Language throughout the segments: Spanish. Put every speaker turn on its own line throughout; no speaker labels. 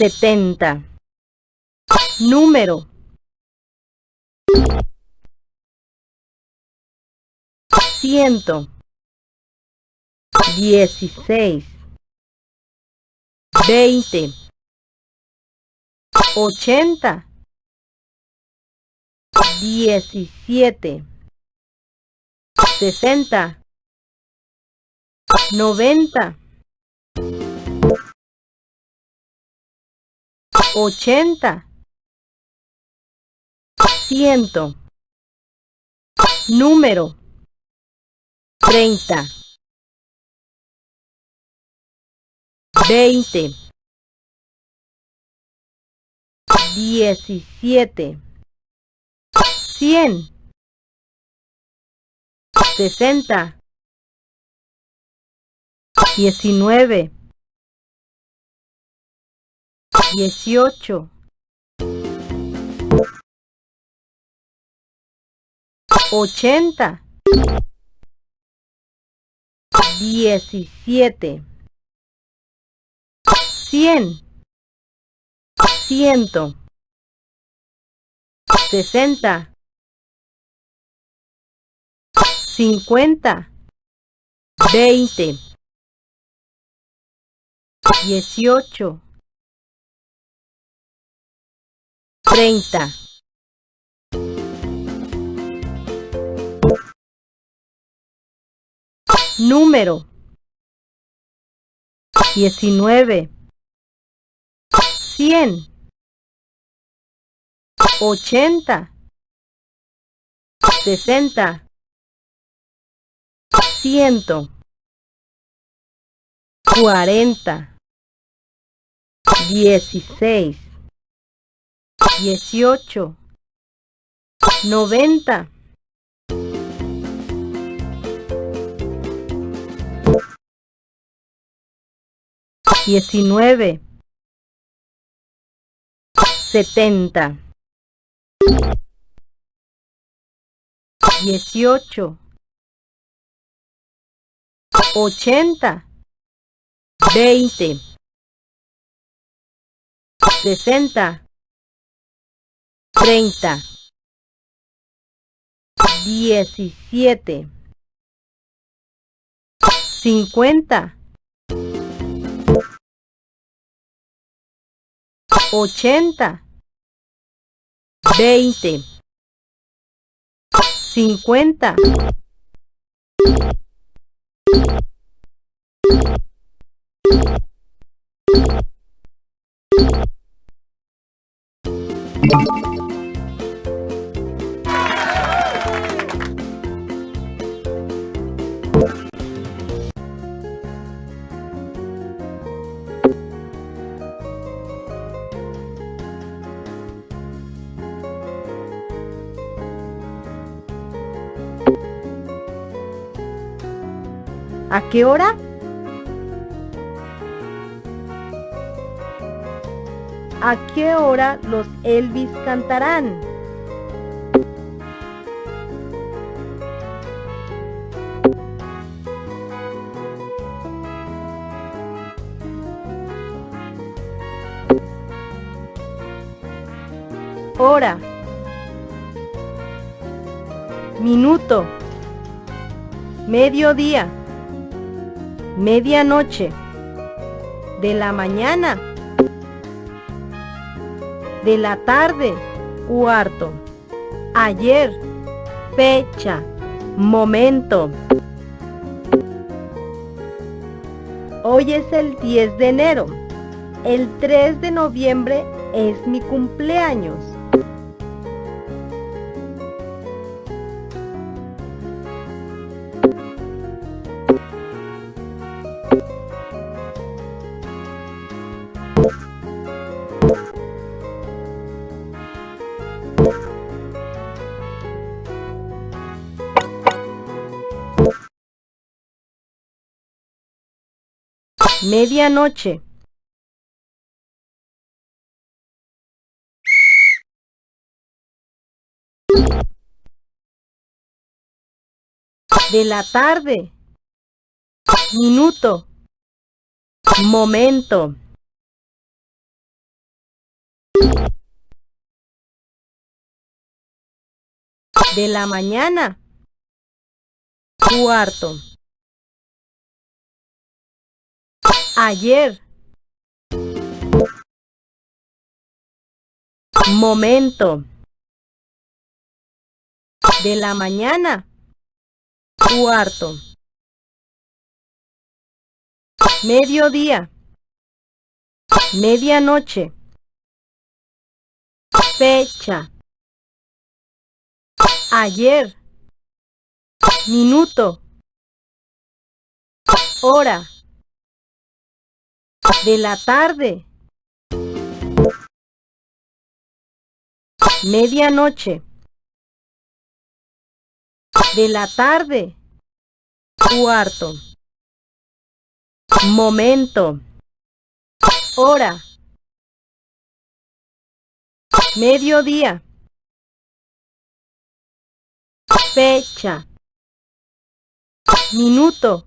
setenta, número. Ciento. Dieciséis. Veinte. Ochenta. Diecisiete. Sesenta. Noventa ochenta. Ciento. Número. Treinta. Veinte. Diecisiete. Cien. Sesenta. Diecinueve dieciocho. ochenta. diecisiete, cien, ciento, sesenta, cincuenta, veinte, dieciocho, treinta. Número. Diecinueve, cien, ochenta, sesenta, ciento, cuarenta, dieciséis, dieciocho, noventa. diecinueve, setenta, dieciocho, ochenta, veinte, sesenta, treinta, diecisiete, cincuenta, ochenta, veinte, cincuenta. ¿A qué hora? ¿A qué hora los Elvis cantarán? Hora. Minuto. Mediodía medianoche, de la mañana, de la tarde, cuarto, ayer, fecha, momento. Hoy es el 10 de enero. El 3 de noviembre es mi cumpleaños. Medianoche. De la tarde. Minuto. Momento. De la mañana. Cuarto. Ayer, momento, de la mañana, cuarto, mediodía, medianoche, fecha, ayer, minuto, hora, de la tarde, medianoche, de la tarde, cuarto, momento, hora, mediodía, fecha, minuto,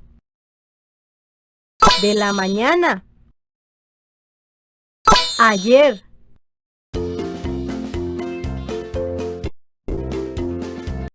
de la mañana, ayer,